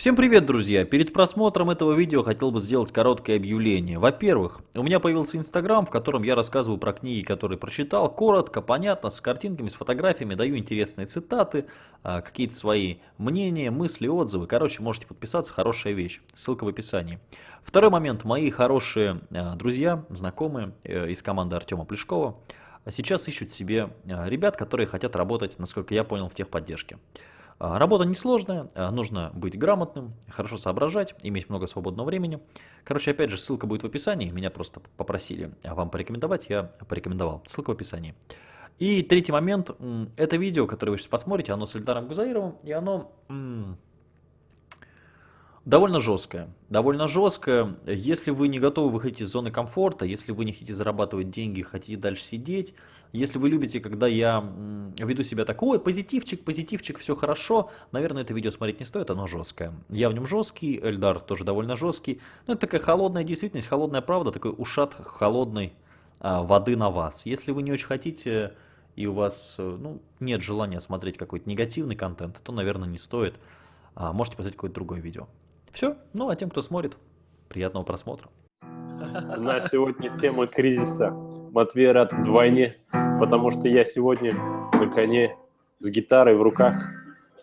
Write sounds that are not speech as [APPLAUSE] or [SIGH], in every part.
Всем привет, друзья! Перед просмотром этого видео хотел бы сделать короткое объявление. Во-первых, у меня появился Инстаграм, в котором я рассказываю про книги, которые прочитал, коротко, понятно, с картинками, с фотографиями, даю интересные цитаты, а, какие-то свои мнения, мысли, отзывы. Короче, можете подписаться, хорошая вещь. Ссылка в описании. Второй момент. Мои хорошие а, друзья, знакомые э, из команды Артема Плешкова сейчас ищут себе а, ребят, которые хотят работать, насколько я понял, в техподдержке. А, работа несложная, а, нужно быть грамотным, хорошо соображать, иметь много свободного времени. Короче, опять же, ссылка будет в описании, меня просто попросили вам порекомендовать, я порекомендовал. Ссылка в описании. И третий момент, это видео, которое вы сейчас посмотрите, оно с Эльдаром Гузаировым, и оно Довольно жесткая. Довольно жесткая. Если вы не готовы выходить из зоны комфорта, если вы не хотите зарабатывать деньги, хотите дальше сидеть, если вы любите, когда я веду себя такой, позитивчик, позитивчик, все хорошо, наверное, это видео смотреть не стоит, оно жесткое. Я в нем жесткий, Эльдар тоже довольно жесткий. Но это такая холодная действительность, холодная правда, такой ушат холодной а, воды на вас. Если вы не очень хотите и у вас э, ну, нет желания смотреть какой-то негативный контент, то, наверное, не стоит. А, можете посмотреть какое-то другое видео. Все. Ну, а тем, кто смотрит, приятного просмотра. У нас сегодня тема кризиса. Матвей рад вдвойне, потому что я сегодня на коне с гитарой в руках.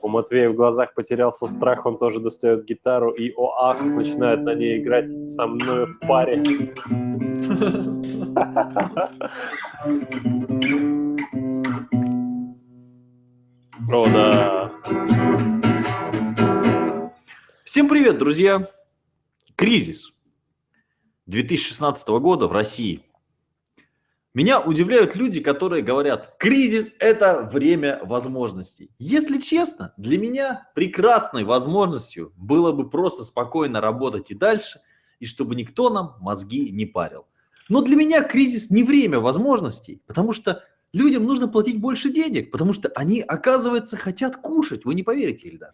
У Матвея в глазах потерялся страх, он тоже достает гитару и, о ах, начинает на ней играть со мной в паре. [LAUGHS] О, да. Всем привет, друзья! Кризис 2016 года в России. Меня удивляют люди, которые говорят, кризис – это время возможностей. Если честно, для меня прекрасной возможностью было бы просто спокойно работать и дальше, и чтобы никто нам мозги не парил. Но для меня кризис не время возможностей, потому что людям нужно платить больше денег, потому что они, оказывается, хотят кушать. Вы не поверите, Ильдар.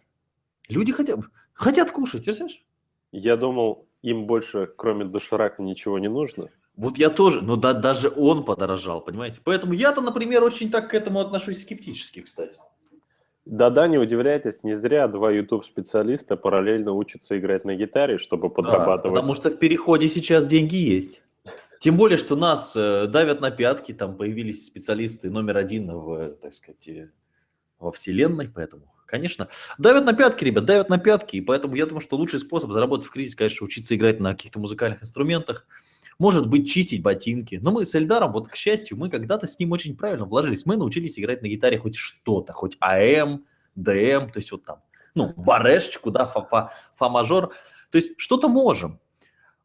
Люди хотят, хотят кушать, знаешь? Я думал, им больше, кроме доширака, ничего не нужно. Вот я тоже, но да, даже он подорожал, понимаете? Поэтому я-то, например, очень так к этому отношусь скептически, кстати. Да-да, не удивляйтесь, не зря два YouTube-специалиста параллельно учатся играть на гитаре, чтобы подрабатывать. Да, потому что в переходе сейчас деньги есть. Тем более, что нас э, давят на пятки, там появились специалисты номер один в, так сказать, э, во вселенной, поэтому Конечно. Давят на пятки, ребят, давят на пятки. И поэтому я думаю, что лучший способ заработать в кризисе, конечно, учиться играть на каких-то музыкальных инструментах. Может быть, чистить ботинки. Но мы с Эльдаром, вот к счастью, мы когда-то с ним очень правильно вложились. Мы научились играть на гитаре хоть что-то, хоть АМ, ДМ, то есть вот там, ну, барешечку, да, фа-мажор. То есть что-то можем.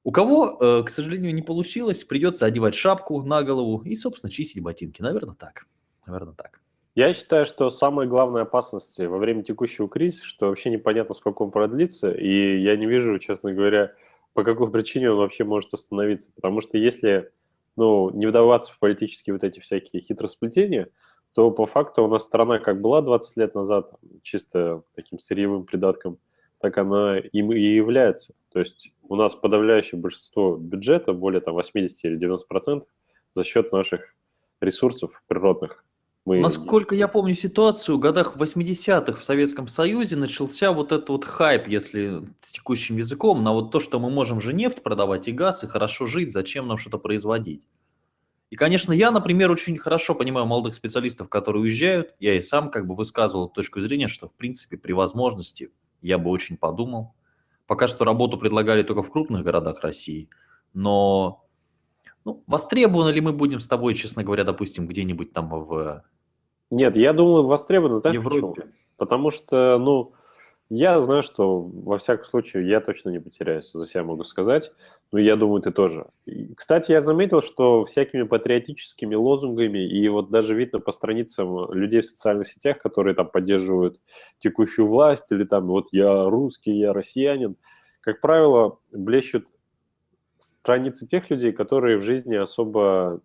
У кого, э, к сожалению, не получилось, придется одевать шапку на голову и, собственно, чистить ботинки. Наверное, так. Наверное, так. Я считаю, что самая главная опасность во время текущего кризиса, что вообще непонятно, сколько он продлится, и я не вижу, честно говоря, по какой [LAUGHS] причине он вообще может остановиться. Потому что если ну, не вдаваться в политические вот эти всякие хитросплетения, то по факту у нас страна как была 20 лет назад, чисто таким сырьевым придатком, так она им и является. То есть у нас подавляющее большинство бюджета, более там 80 или 90 процентов, за счет наших ресурсов природных, мы... Насколько я помню ситуацию, в годах 80-х в Советском Союзе начался вот этот вот хайп, если с текущим языком, на вот то, что мы можем же нефть продавать и газ, и хорошо жить, зачем нам что-то производить. И, конечно, я, например, очень хорошо понимаю молодых специалистов, которые уезжают. Я и сам как бы высказывал точку зрения, что, в принципе, при возможности я бы очень подумал. Пока что работу предлагали только в крупных городах России, но ну, востребованы ли мы будем с тобой, честно говоря, допустим, где-нибудь там в нет, я думаю, востребовано, знаешь Европе. почему? Потому что, ну, я знаю, что во всяком случае я точно не потеряюсь, за себя могу сказать, но я думаю, ты тоже. И, кстати, я заметил, что всякими патриотическими лозунгами, и вот даже видно по страницам людей в социальных сетях, которые там поддерживают текущую власть, или там вот я русский, я россиянин, как правило, блещут страницы тех людей, которые в жизни особо,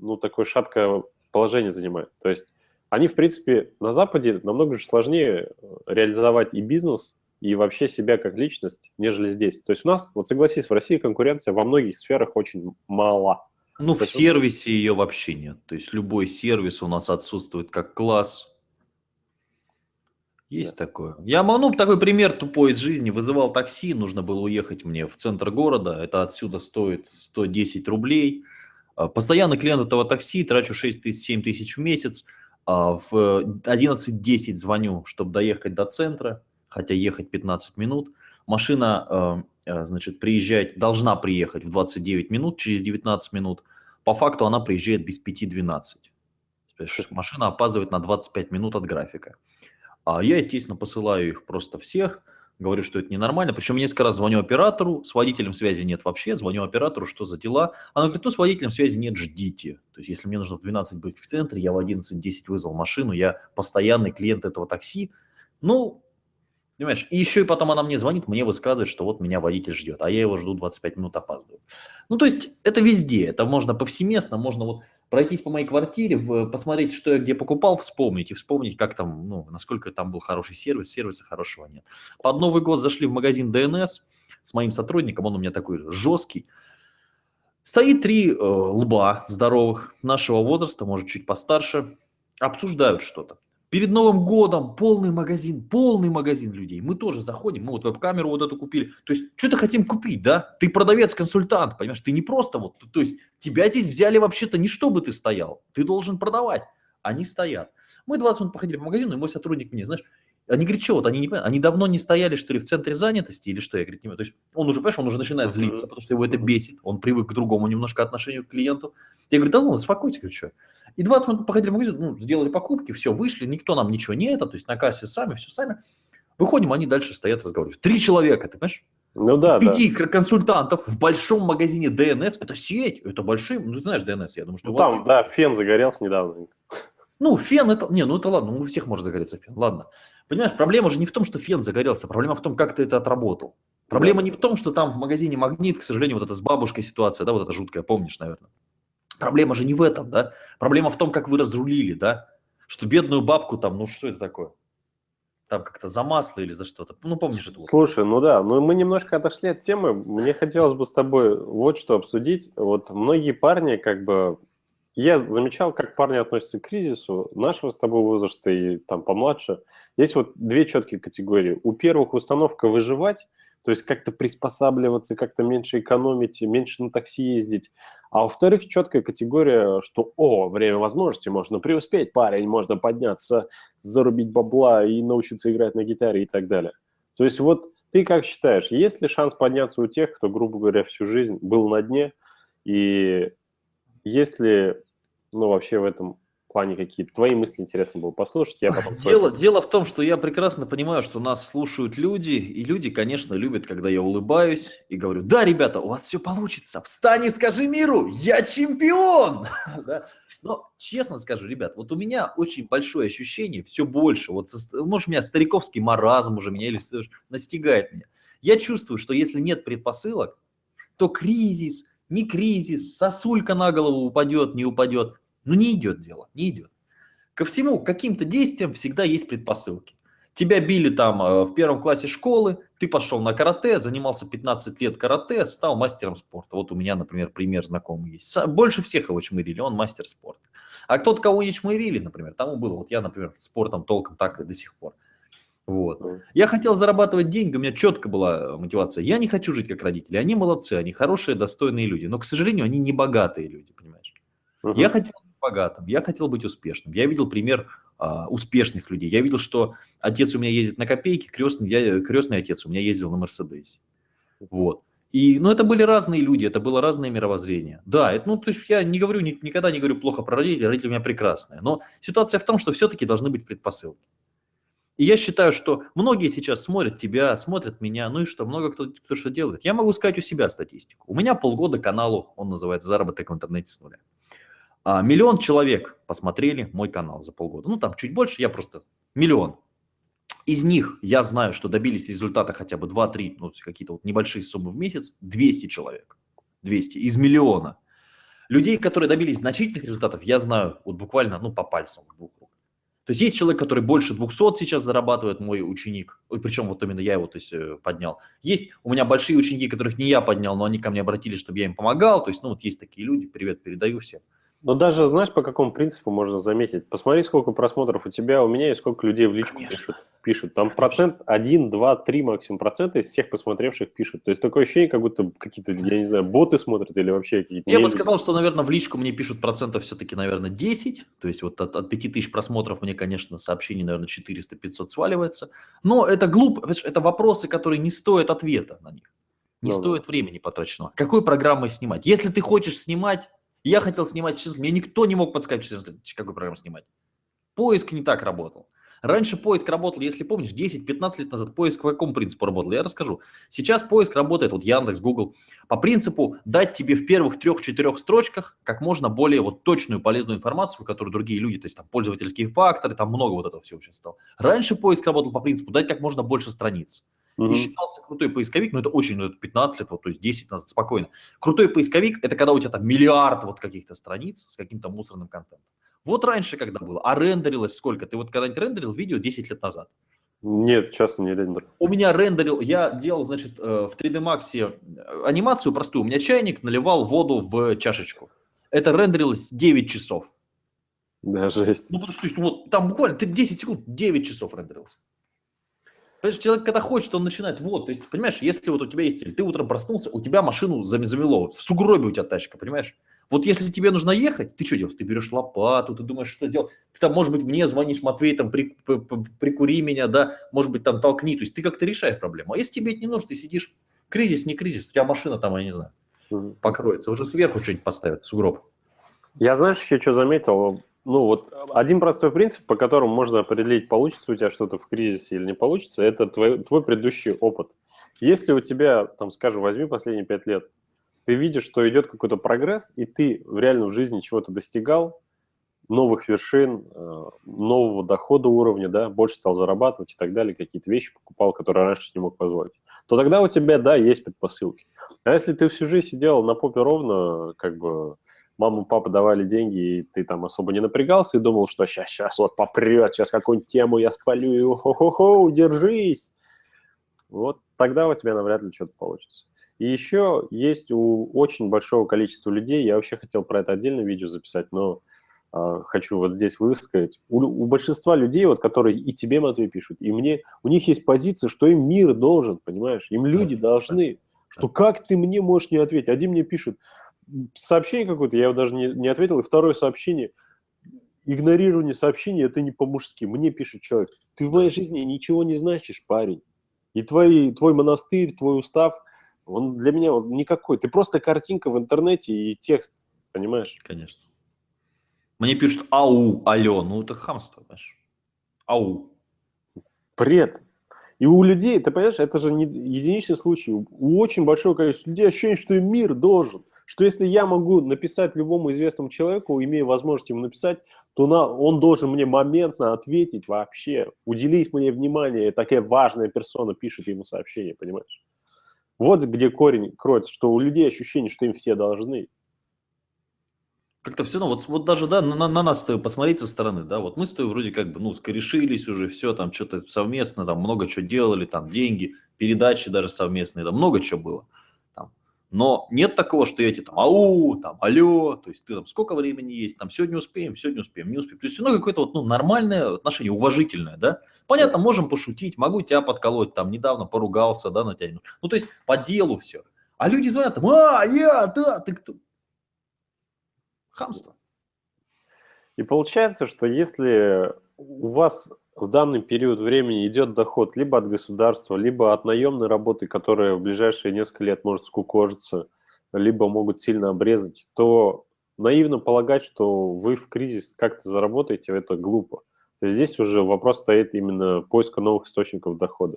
ну, такое шаткое положение занимают. То есть они, в принципе, на Западе намного же сложнее э, реализовать и бизнес, и вообще себя как личность, нежели здесь. То есть у нас, вот согласись, в России конкуренция во многих сферах очень мала. Ну, в сервисе ее вообще нет. То есть любой сервис у нас отсутствует как класс. Есть да. такое. Я, ну, такой пример тупой из жизни. Вызывал такси, нужно было уехать мне в центр города. Это отсюда стоит 110 рублей. А, постоянно клиент этого такси, трачу 6 тысяч, 7 тысяч в месяц. А, в 11.10 звоню, чтобы доехать до центра, хотя ехать 15 минут. Машина, а, значит, приезжает, должна приехать в 29 минут, через 19 минут. По факту она приезжает без 5.12. Машина опаздывает на 25 минут от графика. А я, естественно, посылаю их просто всех, говорю, что это ненормально. Причем несколько раз звоню оператору, с водителем связи нет вообще, звоню оператору, что за дела. Она говорит, ну с водителем связи нет, ждите. То есть если мне нужно в 12 быть в центре, я в 11.10 вызвал машину, я постоянный клиент этого такси. Ну, Понимаешь? И еще и потом она мне звонит, мне высказывает, что вот меня водитель ждет, а я его жду 25 минут опаздываю. Ну, то есть это везде, это можно повсеместно, можно вот пройтись по моей квартире, посмотреть, что я где покупал, вспомнить и вспомнить, как там, ну, насколько там был хороший сервис, сервиса хорошего нет. Под Новый год зашли в магазин DNS с моим сотрудником, он у меня такой жесткий. Стоит три э, лба здоровых нашего возраста, может, чуть постарше, обсуждают что-то. Перед Новым годом полный магазин, полный магазин людей. Мы тоже заходим, мы вот веб-камеру вот эту купили. То есть, что-то хотим купить, да? Ты продавец-консультант, понимаешь? Ты не просто вот, то есть, тебя здесь взяли вообще-то не чтобы ты стоял. Ты должен продавать. Они стоят. Мы 20 минут походили по магазину, и мой сотрудник мне, знаешь, они говорят, что вот, они не понимают, они давно не стояли, что ли, в центре занятости или что? Я говорю, не То есть он уже, понимаешь, он уже начинает злиться, потому что его это бесит, он привык к другому немножко отношению к клиенту. Я говорю, да ну, успокойтесь, говорю, что? И 20 минут походили в магазин, ну, сделали покупки, все, вышли, никто нам ничего не это, то есть на кассе сами, все сами. Выходим, они дальше стоят, разговаривают. Три человека, ты понимаешь? Ну да, Из пяти да. консультантов в большом магазине DNS, это сеть, это большие, ну ты знаешь DNS, я думаю, что... Ну, там, да, фен загорелся недавно. Ну, фен это, не, ну это ладно, у всех может загореться фен, ладно. Понимаешь, проблема же не в том, что фен загорелся, проблема в том, как ты это отработал. Проблема не в том, что там в магазине магнит, к сожалению, вот эта с бабушкой ситуация, да, вот эта жуткая, помнишь, наверное. Проблема же не в этом, да? Проблема в том, как вы разрулили, да? Что бедную бабку там, ну что это такое? Там как-то за масло или за что-то. Ну, помнишь это? Слушай, ну да, но мы немножко отошли от темы. Мне хотелось бы с тобой вот что обсудить. Вот многие парни как бы... Я замечал, как парни относятся к кризису нашего с тобой возраста и там помладше. Есть вот две четкие категории. У первых установка выживать, то есть как-то приспосабливаться, как-то меньше экономить, меньше на такси ездить. А во-вторых, четкая категория, что, о, время возможности, можно преуспеть, парень, можно подняться, зарубить бабла и научиться играть на гитаре и так далее. То есть вот ты как считаешь, есть ли шанс подняться у тех, кто, грубо говоря, всю жизнь был на дне, и есть ли, ну, вообще в этом плане какие-то твои мысли интересно было послушать. Я потом дело, дело в том, что я прекрасно понимаю, что нас слушают люди, и люди, конечно, любят, когда я улыбаюсь и говорю, да, ребята, у вас все получится, встань и скажи миру, я чемпион! [LAUGHS] Но честно скажу, ребят, вот у меня очень большое ощущение, все больше, вот, может, у меня стариковский маразм уже меня или настигает меня. Я чувствую, что если нет предпосылок, то кризис, не кризис, сосулька на голову упадет, не упадет, ну не идет дело, не идет. Ко всему, к каким-то действиям всегда есть предпосылки. Тебя били там э, в первом классе школы, ты пошел на карате, занимался 15 лет карате, стал мастером спорта. Вот у меня, например, пример знакомый есть. Больше всех его чмырили, он мастер спорта. А кто-то, кого не чмырили, например, тому было. Вот я, например, спортом толком так и до сих пор. Вот. Я хотел зарабатывать деньги, у меня четко была мотивация. Я не хочу жить как родители. Они молодцы, они хорошие, достойные люди. Но, к сожалению, они не богатые люди, понимаешь? Uh -huh. Я хотел богатым, я хотел быть успешным. Я видел пример а, успешных людей. Я видел, что отец у меня ездит на копейки, крестный, я, крестный отец у меня ездил на Мерседесе. Вот. И, ну, это были разные люди, это было разное мировоззрение. Да, это, ну, то есть я не говорю, ни, никогда не говорю плохо про родителей, родители у меня прекрасные. Но ситуация в том, что все-таки должны быть предпосылки. И я считаю, что многие сейчас смотрят тебя, смотрят меня, ну и что, много кто, кто что делает. Я могу сказать у себя статистику. У меня полгода каналу, он называется «Заработок в интернете с нуля». А, миллион человек посмотрели мой канал за полгода. Ну, там чуть больше, я просто миллион. Из них я знаю, что добились результата хотя бы 2-3, ну, какие-то вот небольшие суммы в месяц, 200 человек. 200 из миллиона. Людей, которые добились значительных результатов, я знаю вот буквально, ну, по пальцам. То есть есть человек, который больше 200 сейчас зарабатывает, мой ученик, причем вот именно я его то есть, э, поднял. Есть у меня большие ученики, которых не я поднял, но они ко мне обратились, чтобы я им помогал. То есть, ну, вот есть такие люди, привет передаю всем. Но даже, знаешь, по какому принципу можно заметить? Посмотри, сколько просмотров у тебя, у меня и сколько людей в личку пишут. пишут. Там процент 1, 2, 3 максимум процента из всех посмотревших пишут. То есть такое ощущение, как будто какие-то, я не знаю, боты смотрят или вообще какие-то... Я бы сказал, что, наверное, в личку мне пишут процентов все-таки, наверное, 10. То есть вот от, от 5000 просмотров мне, конечно, сообщений, наверное, 400-500 сваливается. Но это глупо, это вопросы, которые не стоят ответа на них. Не ну, стоит времени потраченного. Какой программой снимать? Если ты хочешь снимать я хотел снимать сейчас, мне никто не мог подсказать, какую программу снимать. Поиск не так работал. Раньше поиск работал, если помнишь, 10-15 лет назад поиск по какому принципу работал, я расскажу. Сейчас поиск работает, вот Яндекс, Google, по принципу дать тебе в первых трех-четырех строчках как можно более вот точную полезную информацию, которую другие люди, то есть там пользовательские факторы, там много вот этого всего сейчас стало. Раньше поиск работал по принципу дать как можно больше страниц. И считался крутой поисковик, ну это очень, ну это 15 лет, вот, то есть 10 назад, спокойно. Крутой поисковик – это когда у тебя там миллиард вот каких-то страниц с каким-то мусорным контентом. Вот раньше когда было, а рендерилось сколько? Ты вот когда-нибудь рендерил видео 10 лет назад? Нет, часто не рендер. У меня рендерил, я делал, значит, э, в 3D Max э, анимацию простую. У меня чайник наливал воду в чашечку. Это рендерилось 9 часов. Да, жесть. Ну, потому что, что вот там буквально ты 10 секунд, 9 часов рендерилось. Понимаешь, человек, когда хочет, он начинает, вот, то есть, понимаешь, если вот у тебя есть цель, ты утром проснулся, у тебя машину замело, в сугробе у тебя тачка, понимаешь? Вот если тебе нужно ехать, ты что делаешь? Ты берешь лопату, ты думаешь, что делать. Ты там, может быть, мне звонишь, Матвей, там, при, при, прикури меня, да, может быть, там, толкни. То есть ты как-то решаешь проблему. А если тебе это не нужно, ты сидишь, кризис, не кризис, у тебя машина там, я не знаю, покроется. Уже сверху что-нибудь поставят, сугроб. Я, знаешь, еще что заметил? Ну, вот один простой принцип, по которому можно определить, получится у тебя что-то в кризисе или не получится, это твой, твой предыдущий опыт. Если у тебя, там, скажем, возьми последние пять лет, ты видишь, что идет какой-то прогресс, и ты в реальной жизни чего-то достигал, новых вершин, э, нового дохода уровня, да, больше стал зарабатывать и так далее, какие-то вещи покупал, которые раньше не мог позволить, то тогда у тебя, да, есть предпосылки. А если ты всю жизнь сидел на попе ровно, как бы мама, папа давали деньги, и ты там особо не напрягался и думал, что сейчас, сейчас вот попрет, сейчас какую-нибудь тему я спалю, и хо-хо-хо, держись. Вот тогда у тебя навряд ли что-то получится. И еще есть у очень большого количества людей, я вообще хотел про это отдельное видео записать, но э, хочу вот здесь высказать. У, у большинства людей, вот, которые и тебе, Матвей, пишут, и мне, у них есть позиция, что им мир должен, понимаешь? Им люди должны, что как ты мне можешь не ответить? Один мне пишет, сообщение какое-то, я его даже не, не ответил, и второе сообщение, игнорирование сообщения, это не по-мужски. Мне пишет человек, ты в моей жизни ничего не значишь, парень. И твой, твой монастырь, твой устав, он для меня вот никакой. Ты просто картинка в интернете и текст, понимаешь? Конечно. Мне пишут ау, алло, ну это хамство, понимаешь? Ау. Бред. И у людей, ты понимаешь, это же не единичный случай. У очень большого количества людей ощущение, что им мир должен что если я могу написать любому известному человеку, имея возможность ему написать, то на, он должен мне моментно ответить вообще, уделить мне внимание, такая важная персона пишет ему сообщение, понимаешь? Вот где корень кроется, что у людей ощущение, что им все должны. Как-то все равно, вот, вот даже, да, на, на нас посмотреть со стороны, да, вот мы с тобой вроде как бы, ну, скорешились уже, все, там, что-то совместно, там, много чего делали, там, деньги, передачи даже совместные, там, много чего было. Но нет такого, что я тебе там ау, там алло, то есть ты там сколько времени есть, там сегодня успеем, сегодня успеем, не успеем. То есть равно какое-то вот, ну, нормальное отношение, уважительное, да. Понятно, можем пошутить, могу тебя подколоть, там недавно поругался, да, на тебя. Ну, то есть по делу все. А люди звонят там, а, я, да, ты кто? Хамство. И получается, что если у вас в данный период времени идет доход либо от государства, либо от наемной работы, которая в ближайшие несколько лет может скукожиться, либо могут сильно обрезать, то наивно полагать, что вы в кризис как-то заработаете, это глупо. Здесь уже вопрос стоит именно поиска новых источников дохода.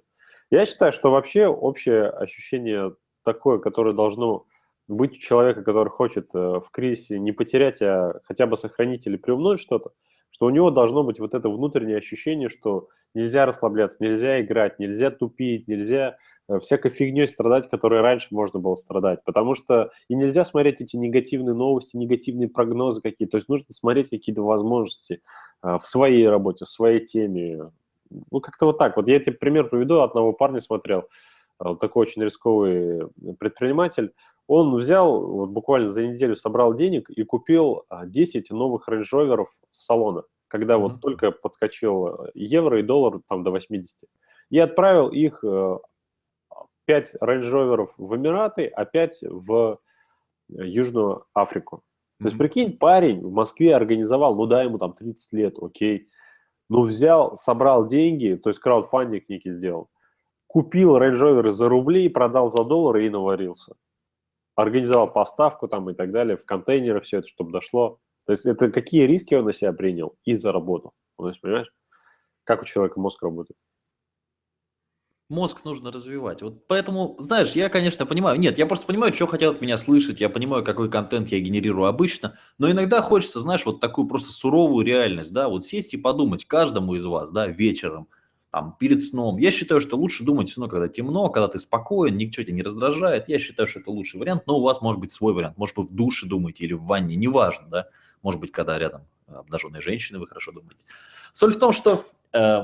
Я считаю, что вообще общее ощущение такое, которое должно быть у человека, который хочет э, в кризисе не потерять, а хотя бы сохранить или приумножить что-то, что у него должно быть вот это внутреннее ощущение, что нельзя расслабляться, нельзя играть, нельзя тупить, нельзя э, всякой фигней страдать, которой раньше можно было страдать. Потому что и нельзя смотреть эти негативные новости, негативные прогнозы какие-то. То есть нужно смотреть какие-то возможности э, в своей работе, в своей теме. Ну, как-то вот так. Вот я тебе пример приведу. Одного парня смотрел, э, такой очень рисковый предприниматель. Он взял, вот буквально за неделю собрал денег и купил 10 а, новых Range Rover с салона, когда mm-hmm. вот только подскочил э, евро и доллар там до 80. И отправил их 5 э, Range Rover в Эмираты, а 5 в э, Южную Африку. Mm-hmm. То есть, прикинь, парень в Москве организовал, ну да, ему там 30 лет, окей, ну взял, собрал деньги, то есть краудфандинг некий сделал, купил Range Rover за рубли, продал за доллары и наварился организовал поставку там и так далее, в контейнеры все это, чтобы дошло. То есть это какие риски он на себя принял и заработал. То есть, понимаешь, как у человека мозг работает. Мозг нужно развивать. Вот поэтому, знаешь, я, конечно, понимаю. Нет, я просто понимаю, что хотят от меня слышать. Я понимаю, какой контент я генерирую обычно. Но иногда хочется, знаешь, вот такую просто суровую реальность, да, вот сесть и подумать каждому из вас, да, вечером – там, перед сном. Я считаю, что лучше думать все равно, когда темно, когда ты спокоен, ничего тебя не раздражает. Я считаю, что это лучший вариант, но у вас может быть свой вариант. Может, вы в душе думаете или в ванне, неважно, да. Может быть, когда рядом обнаженные женщины, вы хорошо думаете. Соль в том, что э,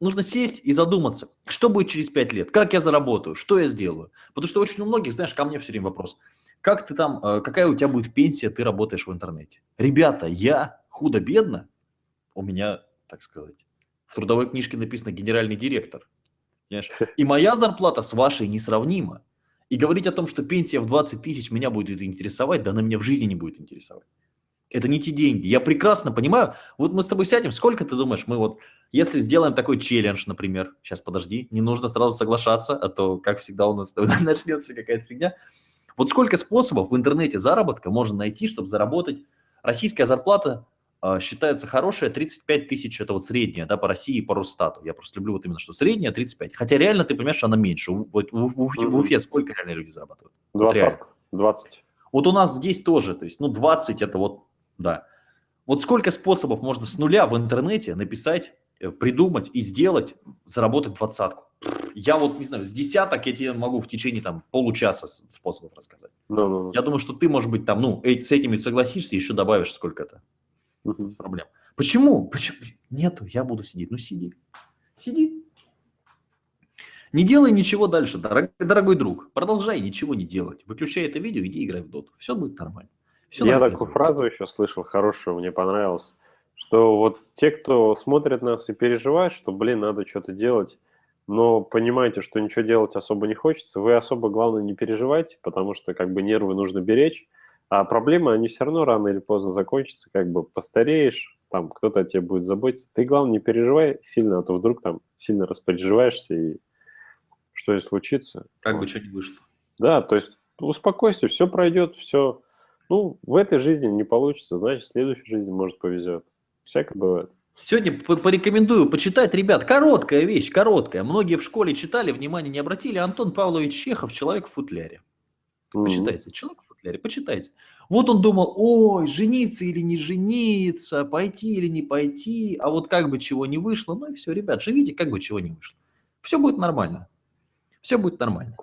нужно сесть и задуматься, что будет через 5 лет, как я заработаю, что я сделаю. Потому что очень у многих, знаешь, ко мне все время вопрос, как ты там, э, какая у тебя будет пенсия, ты работаешь в интернете. Ребята, я худо-бедно, у меня, так сказать, в трудовой книжке написано «генеральный директор». Понимаешь? [LAUGHS] И моя зарплата с вашей несравнима. И говорить о том, что пенсия в 20 тысяч меня будет интересовать, да она меня в жизни не будет интересовать. Это не те деньги. Я прекрасно понимаю. Вот мы с тобой сядем, сколько ты думаешь, мы вот, если сделаем такой челлендж, например, сейчас подожди, не нужно сразу соглашаться, а то, как всегда, у нас [LAUGHS] начнется какая-то фигня. Вот сколько способов в интернете заработка можно найти, чтобы заработать российская зарплата считается хорошая 35 тысяч, это вот средняя, да, по России и по Росстату. Я просто люблю вот именно, что средняя 35. Хотя реально, ты понимаешь, она меньше. Вот в, в, в, в Уфе сколько реально люди зарабатывают? 20. Вот 20. Вот у нас здесь тоже, то есть, ну, 20 это вот, да. Вот сколько способов можно с нуля в интернете написать, э, придумать и сделать, заработать двадцатку. Я вот, не знаю, с десяток я тебе могу в течение там получаса способов рассказать. No, no, no. Я думаю, что ты, может быть, там, ну, с этими согласишься, еще добавишь сколько-то. Без проблем. Почему? Почему? Нету, я буду сидеть. Ну сиди, сиди. Не делай ничего дальше, дорогой, дорогой друг. Продолжай ничего не делать. Выключай это видео, иди играй в доту. Все будет нормально. Все я такую фразу еще слышал хорошую, мне понравилось, что вот те, кто смотрит нас и переживает, что, блин, надо что-то делать, но понимаете, что ничего делать особо не хочется, вы особо, главное, не переживайте, потому что как бы нервы нужно беречь, а проблемы, они все равно рано или поздно закончатся, как бы постареешь, там кто-то о тебе будет заботиться. Ты, главное, не переживай сильно, а то вдруг там сильно распереживаешься, и что и случится. Как вот. бы что ни вышло. Да, то есть успокойся, все пройдет, все. Ну, в этой жизни не получится, значит, в следующей жизни, может, повезет. Всякое бывает. Сегодня порекомендую почитать, ребят, короткая вещь, короткая. Многие в школе читали, внимания не обратили. Антон Павлович Чехов «Человек в футляре». Почитайте. Mm-hmm. «Человек футляре, почитайте. Вот он думал, ой, жениться или не жениться, пойти или не пойти, а вот как бы чего не вышло, ну и все, ребят, живите, как бы чего не вышло. Все будет нормально. Все будет нормально.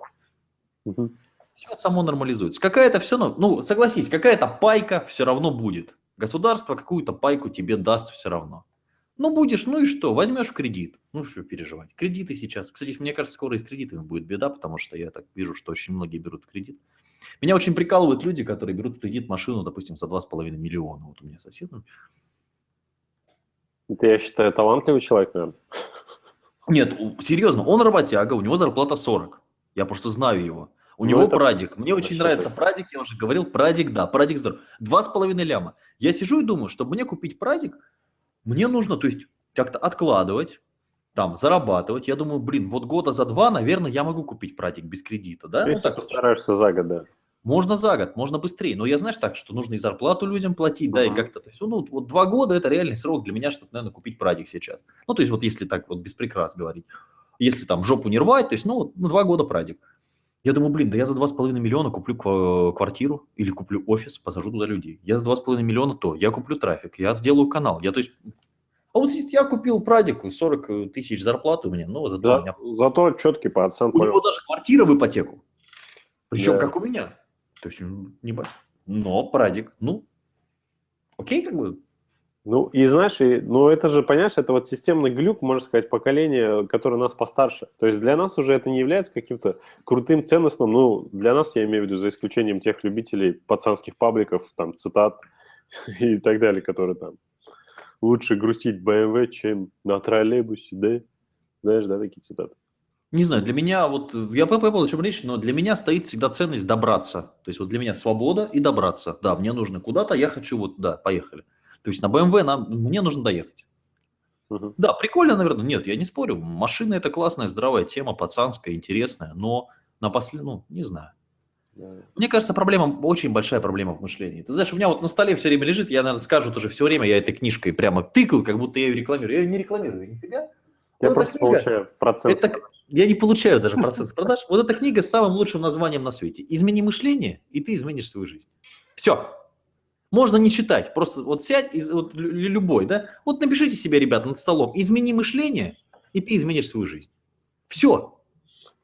Угу. Все само нормализуется. Какая-то все, ну, согласись, какая-то пайка все равно будет. Государство какую-то пайку тебе даст все равно. Ну, будешь, ну и что, возьмешь кредит. Ну, что переживать. Кредиты сейчас. Кстати, мне кажется, скоро и с кредитами будет беда, потому что я так вижу, что очень многие берут в кредит. Меня очень прикалывают люди, которые берут в кредит машину, допустим, за 2,5 миллиона. Вот у меня сосед. Это, я считаю, талантливый человек, наверное. Нет, серьезно, он работяга, у него зарплата 40. Я просто знаю его. У ну, него это... прадик. Мне это очень нравится прадик, я уже говорил, прадик, да, прадик здоров. Два с половиной ляма. Я сижу и думаю, чтобы мне купить прадик, мне нужно, то есть, как-то откладывать, там, зарабатывать. Я думаю, блин, вот года за два, наверное, я могу купить прадик без кредита, да? Если ну, так, постараешься за год, да. Можно за год, можно быстрее. Но я, знаешь, так, что нужно и зарплату людям платить, uh-huh. да, и как-то. То есть, ну, вот два года – это реальный срок для меня, чтобы, наверное, купить прадик сейчас. Ну, то есть, вот если так вот без прикрас говорить. Если там жопу не рвать, то есть, ну, вот, ну два года прадик. Я думаю, блин, да я за 2,5 миллиона куплю квартиру или куплю офис, посажу туда людей. Я за 2,5 миллиона то, я куплю трафик, я сделаю канал. Я, то есть, а вот я купил прадику, 40 э, тысяч зарплаты у меня, но зато да, у меня... Зато четкий пацан. У него даже квартира в ипотеку. Причем да. как у меня. То есть, не... Но прадик, ну, окей, как бы, Ну, и знаешь, и, ну это же, понимаешь, это вот системный глюк, можно сказать, поколение, которое нас постарше. То есть для нас уже это не является каким-то крутым, ценностным, ну, для нас, я имею в виду, за исключением тех любителей пацанских пабликов, там, цитат [LAUGHS] и так далее, которые там лучше грустить BMW, чем на троллейбусе, да? Знаешь, да, такие цитаты? Не знаю, для меня, вот, я понял, о чем речь, но для меня стоит всегда ценность добраться. То есть вот для меня свобода и добраться. Да, мне нужно куда-то, я хочу вот, да, поехали. То есть на BMW нам, мне нужно доехать. Угу. Да, прикольно, наверное. Нет, я не спорю. Машина это классная, здравая тема, пацанская, интересная, но на после, ну, не знаю. Мне кажется, проблема, очень большая проблема в мышлении. Ты знаешь, у меня вот на столе все время лежит, я, наверное, скажу тоже все время, я этой книжкой прямо тыкаю, как будто я ее рекламирую. Я ее не рекламирую, нифига. Я вот просто книга, получаю процент. Это, я не получаю даже процент продаж. Вот эта книга с самым лучшим названием на свете. Измени мышление, и ты изменишь свою жизнь. Все. Можно не читать, просто вот сядь, из, вот любой, да, вот напишите себе, ребят, над столом, измени мышление, и ты изменишь свою жизнь. Все.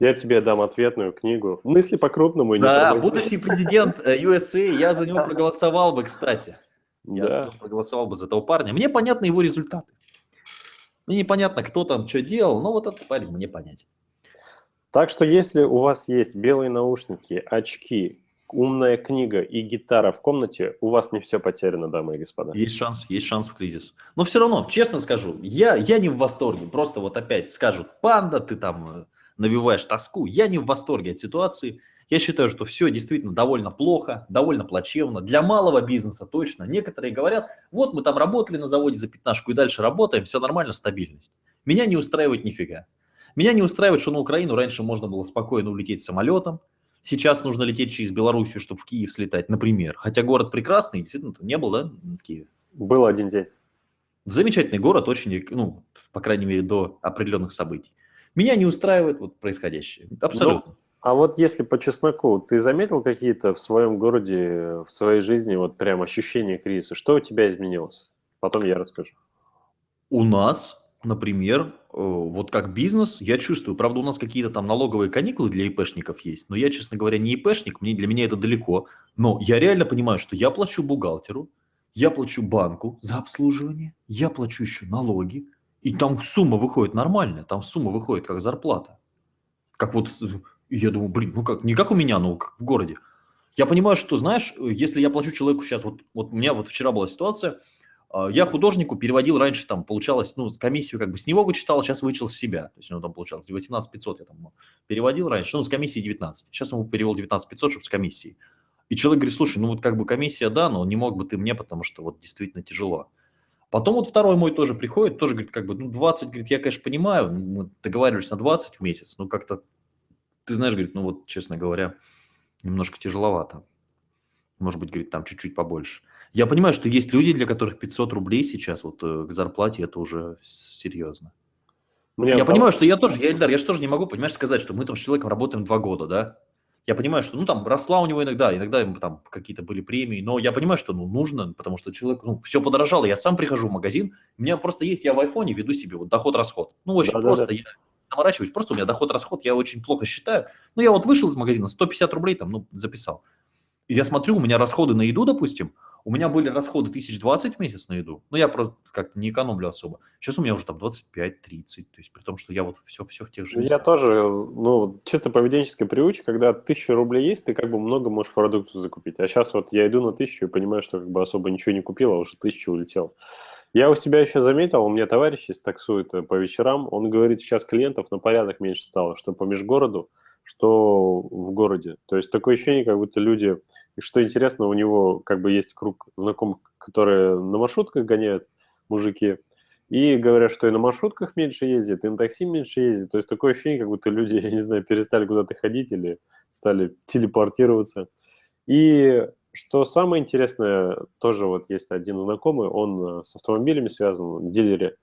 Я тебе дам ответную книгу. Мысли по-крупному. Да, будущий президент USA, э, я за него проголосовал бы, кстати. Я да. проголосовал бы за этого парня. Мне понятны его результаты. Мне непонятно, кто там что делал, но вот этот парень мне понятен. Так что если у вас есть белые наушники, очки, умная книга и гитара в комнате, у вас не все потеряно, дамы и господа. Есть шанс, есть шанс в кризис. Но все равно, честно скажу, я, я не в восторге. Просто вот опять скажут, панда, ты там э, навеваешь тоску. Я не в восторге от ситуации. Я считаю, что все действительно довольно плохо, довольно плачевно. Для малого бизнеса точно. Некоторые говорят, вот мы там работали на заводе за пятнашку и дальше работаем, все нормально, стабильность. Меня не устраивает нифига. Меня не устраивает, что на Украину раньше можно было спокойно улететь самолетом, Сейчас нужно лететь через Белоруссию, чтобы в Киев слетать, например. Хотя город прекрасный, действительно, не был, да, в Киеве? Был один день. Замечательный город, очень, ну, по крайней мере, до определенных событий. Меня не устраивает вот происходящее. Абсолютно. Ну, а вот если по чесноку, ты заметил какие-то в своем городе, в своей жизни, вот прям ощущения кризиса? Что у тебя изменилось? Потом я расскажу. У нас например, э, вот как бизнес, я чувствую, правда, у нас какие-то там налоговые каникулы для ИПшников есть, но я, честно говоря, не ИПшник, мне, для меня это далеко, но я реально понимаю, что я плачу бухгалтеру, я плачу банку за обслуживание, я плачу еще налоги, и там сумма выходит нормальная, там сумма выходит как зарплата. Как вот, я думаю, блин, ну как, не как у меня, но как в городе. Я понимаю, что, знаешь, если я плачу человеку сейчас, вот, вот у меня вот вчера была ситуация – а, я художнику переводил раньше, там, получалось, ну, комиссию как бы с него вычитал, сейчас вычел с себя. То есть у него там получалось 18 500 я там переводил раньше, ну, с комиссией 19. Сейчас ему перевел 19 500, чтобы с комиссией. И человек говорит, слушай, ну, вот как бы комиссия, да, но не мог бы ты мне, потому что вот действительно тяжело. Потом вот второй мой тоже приходит, тоже говорит, как бы, ну, 20, говорит, я, конечно, понимаю, мы договаривались на 20 в месяц, но как-то, ты знаешь, говорит, ну, вот, честно говоря, немножко тяжеловато. Может быть, говорит, там чуть-чуть побольше. Я понимаю, что есть люди, для которых 500 рублей сейчас вот э, к зарплате это уже серьезно. Мне я там... понимаю, что я тоже, я, Эльдар, я же тоже не могу, понимаешь, сказать, что мы там с человеком работаем два года, да? Я понимаю, что, ну, там, росла у него иногда, иногда ему там какие-то были премии, но я понимаю, что, ну, нужно, потому что человек, ну, все подорожало. Я сам прихожу в магазин, у меня просто есть, я в айфоне веду себе вот доход-расход. Ну, очень да, просто, да, да. я заморачиваюсь, просто у меня доход-расход, я очень плохо считаю. Ну, я вот вышел из магазина, 150 рублей там, ну, записал. И я смотрю, у меня расходы на еду, допустим, у меня были расходы 1020 в месяц на еду, но я просто как-то не экономлю особо. Сейчас у меня уже там 25-30, то есть при том, что я вот все-все в тех же местах. Я тоже, ну, чисто поведенческая привычка, когда 1000 рублей есть, ты как бы много можешь продуктов закупить. А сейчас вот я иду на 1000 и понимаю, что как бы особо ничего не купил, а уже 1000 улетел. Я у себя еще заметил, у меня товарищ есть таксует э, по вечерам, он говорит, сейчас клиентов на порядок меньше стало, что по межгороду что в городе. То есть такое ощущение, как будто люди... И что интересно, у него как бы есть круг знакомых, которые на маршрутках гоняют, мужики, и говорят, что и на маршрутках меньше ездят, и на такси меньше ездят. То есть такое ощущение, как будто люди, [LAUGHS] я не знаю, перестали куда-то ходить или стали телепортироваться. И что самое интересное, тоже вот есть один знакомый, он с автомобилями связан, в дилере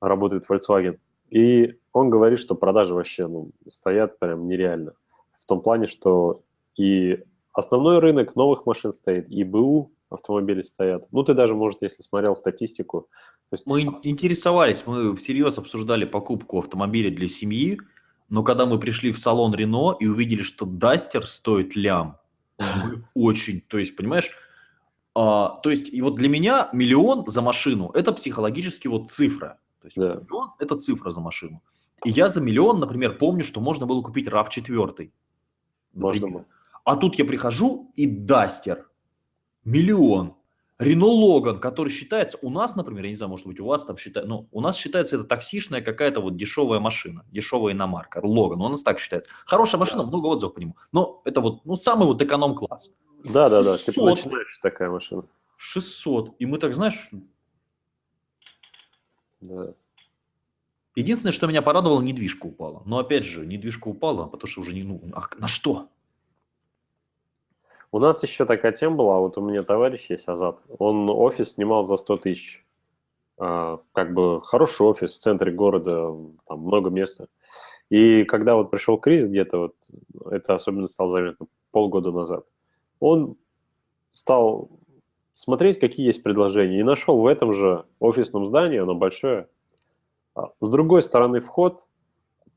работает Volkswagen. И он говорит, что продажи вообще ну, стоят прям нереально. В том плане, что и основной рынок новых машин стоит, и БУ автомобили стоят. Ну, ты даже, может, если смотрел статистику. есть... Мы интересовались, мы всерьез обсуждали покупку автомобиля для семьи, но когда мы пришли в салон Рено и увидели, что Дастер стоит лям, мы очень, то есть, понимаешь, А, то есть, и вот для меня миллион за машину – это психологически вот цифра. То есть, Да. миллион – это цифра за машину. И я за миллион, например, помню, что можно было купить RAV4. Можно было. А тут я прихожу и Дастер. Миллион. Рено Логан, который считается, у нас, например, я не знаю, может быть, у вас там считается, но у нас считается это таксишная какая-то вот дешевая машина, дешевая иномарка, Логан, у нас так считается. Хорошая машина, много отзывов по нему, но это вот, ну, самый вот эконом-класс. Да, да, да. Типа 600. начинаешь такая машина. 600. И мы так, знаешь, Да. единственное, что меня порадовало, недвижка упала. Но опять же, недвижка упала, потому что уже не, ну, а на что? У нас еще такая тема была, вот у меня товарищ есть, Азат, он офис снимал за 100 тысяч. А, как бы хороший офис в центре города, там много места. И когда вот пришел кризис где-то, вот, это особенно стало заметно полгода назад, он стал смотреть, какие есть предложения, и нашел в этом же офисном здании, оно большое, а, с другой стороны вход,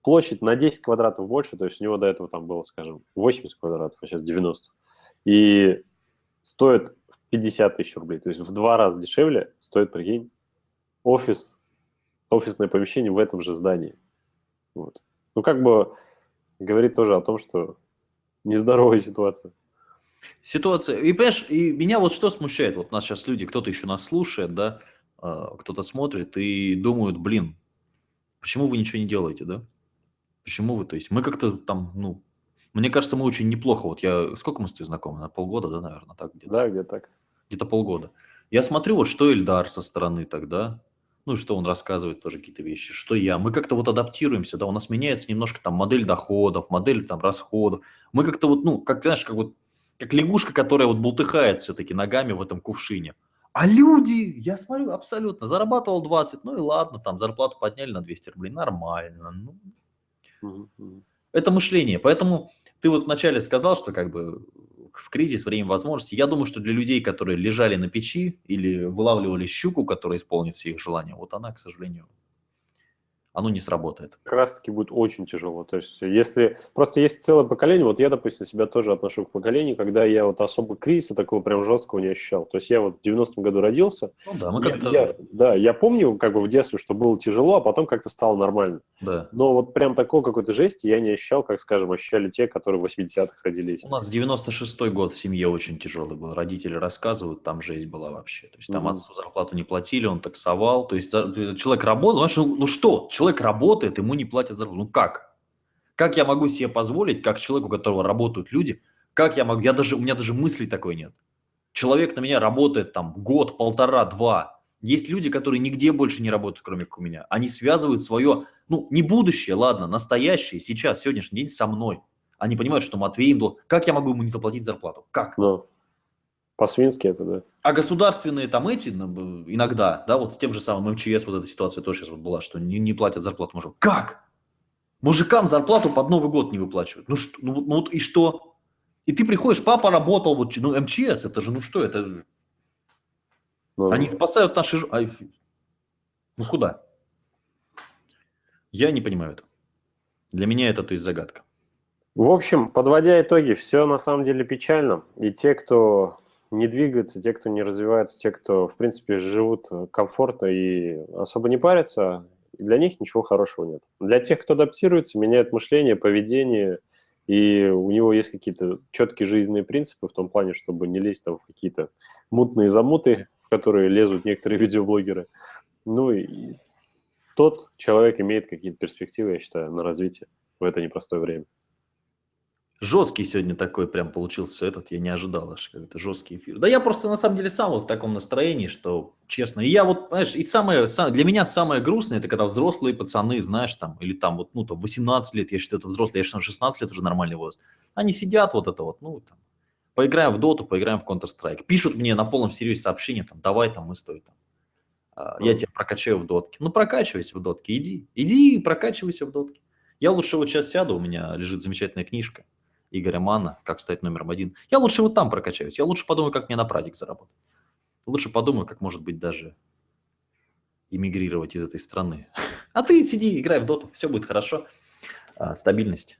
площадь на 10 квадратов больше, то есть у него до этого там было, скажем, 80 квадратов, а сейчас 90. И стоит 50 тысяч рублей, то есть в два раза дешевле стоит, прикинь, офис, офисное помещение в этом же здании. Вот. Ну, как бы говорит тоже о том, что нездоровая ситуация. Ситуация, и понимаешь, и меня вот что смущает, вот нас сейчас люди, кто-то еще нас слушает, да, а, кто-то смотрит и думают, блин, почему вы ничего не делаете, да? Почему вы, то есть мы как-то там, ну, мне кажется, мы очень неплохо, вот я, сколько мы с тобой знакомы, на полгода, да, наверное, так где-то? Да, где так. где-то полгода. Я смотрю, вот что Эльдар со стороны тогда, ну и что он рассказывает тоже какие-то вещи, что я. Мы как-то вот адаптируемся, да, у нас меняется немножко там модель доходов, модель там расходов. Мы как-то вот, ну, как, знаешь, как вот, как лягушка, которая вот бултыхает все-таки ногами в этом кувшине. А люди, я смотрю, абсолютно, зарабатывал 20, ну и ладно, там зарплату подняли на 200 рублей, нормально. Ну, это мышление. Поэтому ты вот вначале сказал, что как бы в кризис время возможностей. Я думаю, что для людей, которые лежали на печи или вылавливали щуку, которая исполнит все их желания, вот она, к сожалению, оно не сработает. Как раз-таки будет очень тяжело. То есть, если просто есть целое поколение, вот я, допустим, себя тоже отношу к поколению, когда я вот особо кризиса такого прям жесткого не ощущал. То есть я вот в 90-м году родился. Ну да, мы как-то... я- да, я помню как бы в детстве, что было тяжело, а потом как-то стало нормально. Да. Но вот прям такой какой-то жести я не ощущал, как, скажем, ощущали те, которые в 80-х родились. У нас 96-й год в семье очень тяжелый был. Родители рассказывают, там жесть была вообще. То есть там Мгм. отцу зарплату не платили, он таксовал. То есть человек работал, ну что, человек работает, ему не платят зарплату. Ну как? Как я могу себе позволить, как человеку, у которого работают люди, как я могу, я даже, у меня даже мыслей такой нет. Человек на меня работает там год, полтора, два. Есть люди, которые нигде больше не работают, кроме как у меня. Они связывают свое, ну, не будущее, ладно, настоящее, сейчас, сегодняшний день со мной. Они понимают, что Матвей им дол- Как я могу ему не заплатить зарплату? Как? Но по-свински это, да. А государственные там эти ну, иногда, да, вот с тем же самым МЧС вот эта ситуация тоже сейчас вот была, что не, не платят зарплату мужикам. Как? Мужикам зарплату под Новый год не выплачивают. Ну, что, ну, ну вот и что? И ты приходишь, папа работал, вот, ну МЧС, это же, ну что, это, Но- они спасают наши... Ай, Ну куда? Я не понимаю это. Для меня это, то есть, загадка. В общем, подводя итоги, все на самом деле печально. И те, кто не двигается, те, кто не развивается, те, кто, в принципе, живут э, комфортно и особо не парятся, для них ничего хорошего нет. Для тех, кто адаптируется, меняет мышление, поведение, и у него есть какие-то четкие жизненные принципы в том плане, чтобы не лезть там в какие-то мутные замуты, в которые лезут некоторые [LAUGHS] видеоблогеры. Ну и тот человек имеет какие-то перспективы, я считаю, на развитие в это непростое время. Жесткий сегодня такой прям получился этот, я не ожидал аж какой-то жесткий эфир. Да я просто на самом деле сам вот в таком настроении, что честно. И я вот, знаешь, и самое, са- для меня самое грустное, это когда взрослые пацаны, знаешь, там, или там вот, ну, там, 18 лет, я считаю, это взрослые, я считаю, 16 лет уже нормальный возраст. Они сидят вот это вот, ну, там, поиграем в доту, поиграем в Counter-Strike. Пишут мне на полном серьезе сообщения, там, давай там мы с тобой там. а, Я тебя прокачаю в дотке. Ну, прокачивайся в дотке, иди. Иди и прокачивайся в дотке. Я лучше вот сейчас сяду, у меня лежит замечательная книжка Игоря Мана «Как стать номером один». Я лучше вот там прокачаюсь. Я лучше подумаю, как мне на прадик заработать. Лучше подумаю, как, может быть, даже эмигрировать из этой страны. [LAUGHS] А ты сиди, играй в доту, все будет хорошо. А, стабильность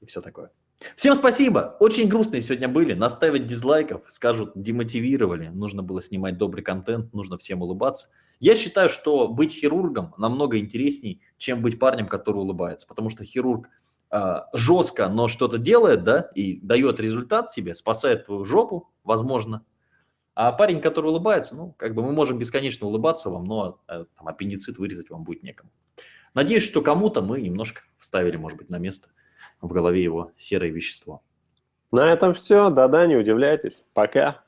и все такое. Всем спасибо. Очень грустные сегодня были. Наставить дизлайков, скажут, демотивировали. Нужно было снимать добрый контент, нужно всем улыбаться. Я считаю, что быть хирургом намного интересней, чем быть парнем, который улыбается. Потому что хирург жестко, но что-то делает, да, и дает результат тебе, спасает твою жопу, возможно. А парень, который улыбается, ну, как бы мы можем бесконечно улыбаться вам, но э, там, аппендицит вырезать вам будет некому. Надеюсь, что кому-то мы немножко вставили, может быть, на место в голове его серое вещество. На этом все. Да-да, не удивляйтесь. Пока.